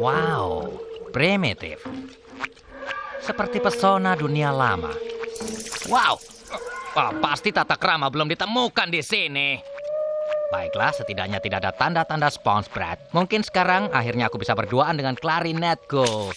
Wow, primitif. Seperti pesona dunia lama. Wow, oh, pasti tata krama belum ditemukan di sini. Baiklah, setidaknya tidak ada tanda-tanda spons, Brad. Mungkin sekarang akhirnya aku bisa berduaan dengan klarinetku.